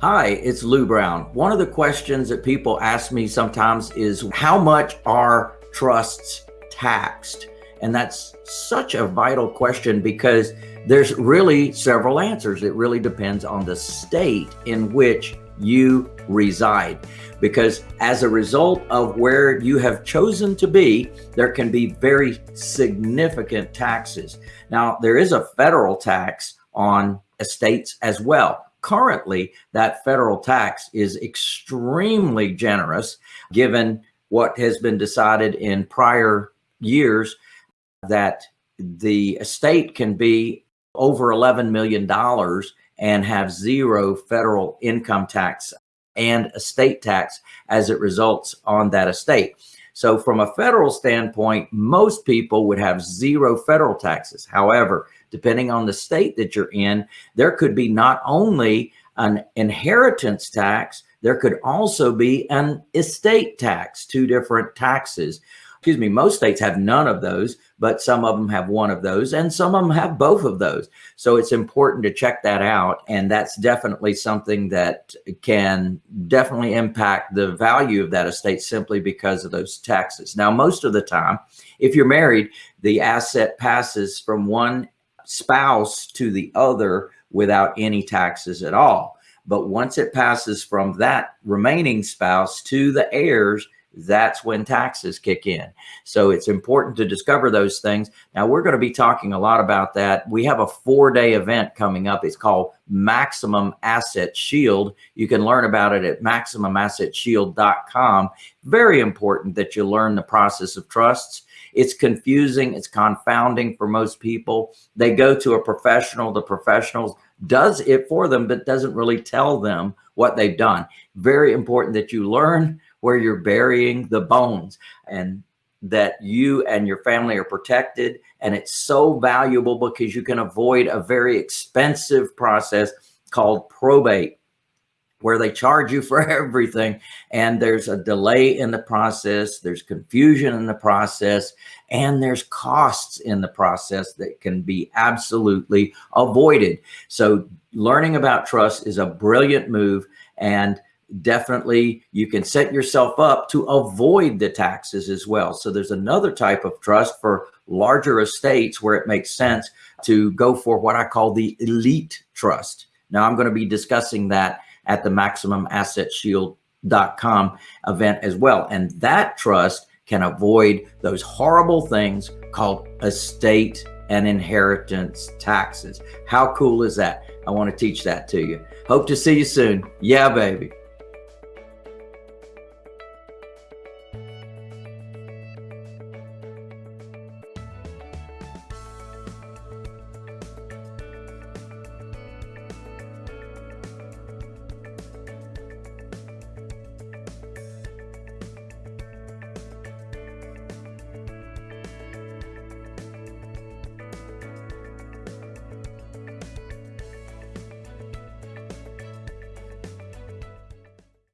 Hi, it's Lou Brown. One of the questions that people ask me sometimes is how much are trusts taxed? And that's such a vital question because there's really several answers. It really depends on the state in which you reside. Because as a result of where you have chosen to be, there can be very significant taxes. Now, there is a federal tax on estates as well currently that federal tax is extremely generous given what has been decided in prior years that the estate can be over $11 million and have zero federal income tax and estate tax as it results on that estate. So from a federal standpoint, most people would have zero federal taxes. However, depending on the state that you're in, there could be not only an inheritance tax, there could also be an estate tax, two different taxes excuse me, most states have none of those, but some of them have one of those and some of them have both of those. So it's important to check that out. And that's definitely something that can definitely impact the value of that estate simply because of those taxes. Now, most of the time, if you're married, the asset passes from one spouse to the other without any taxes at all. But once it passes from that remaining spouse to the heirs, that's when taxes kick in. So it's important to discover those things. Now we're going to be talking a lot about that. We have a four day event coming up. It's called Maximum Asset Shield. You can learn about it at maximumassetshield.com. Very important that you learn the process of trusts. It's confusing. It's confounding for most people. They go to a professional. The professional does it for them, but doesn't really tell them what they've done. Very important that you learn where you're burying the bones and that you and your family are protected. And it's so valuable because you can avoid a very expensive process called probate where they charge you for everything and there's a delay in the process there's confusion in the process and there's costs in the process that can be absolutely avoided so learning about trust is a brilliant move and definitely you can set yourself up to avoid the taxes as well. So there's another type of trust for larger estates where it makes sense to go for what I call the elite trust. Now I'm going to be discussing that at the maximumassetshield.com event as well. And that trust can avoid those horrible things called estate and inheritance taxes. How cool is that? I want to teach that to you. Hope to see you soon. Yeah, baby.